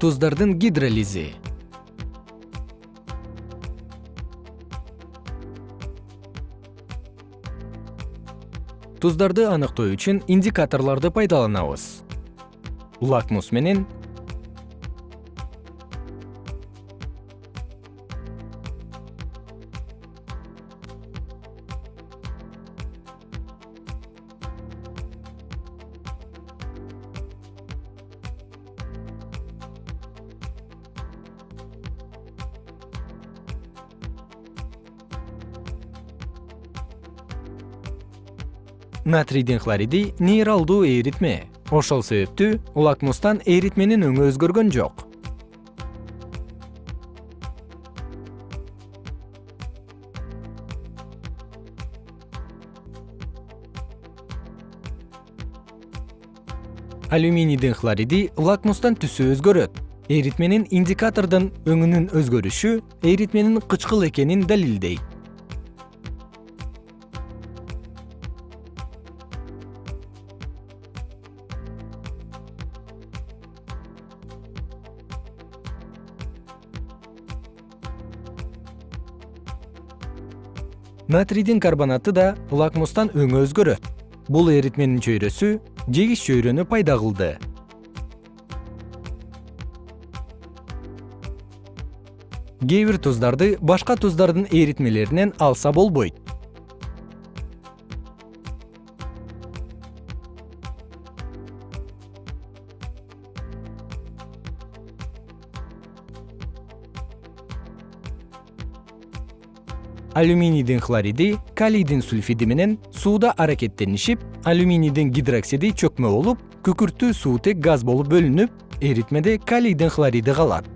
туздардын гидролизи. Туздарды аныктоо үчүн индикаторлорду пайдаланабыз. Лакмус менен натрийдин хлориди нейралдуу эритме. Ошол себептүү лакмустан эритменин өңү өзгөргөн жок. Алюминийдин хлориди лакмустан түсү өзгөрөт. Эритменин индикатордун өңүнүн өзгөрүшү эритменин кычкыл экенин далилдейт натрийдин карбонаты да лакмустан өңү өзгөрөт. Бул эритменин чөйрөсү жегич чөйрөнү пайда кылды. Кээ бир туздарды башка туздардын эритмелеринен алса болбойт алюминийдин хлориди калийдин сульфиди менен сууда аракеттенишип алюминийдин гидроксиди чөкмө болуп күкүрттүү суутек газ болуп бөлүнүп эритмеде калийдин хлориди калат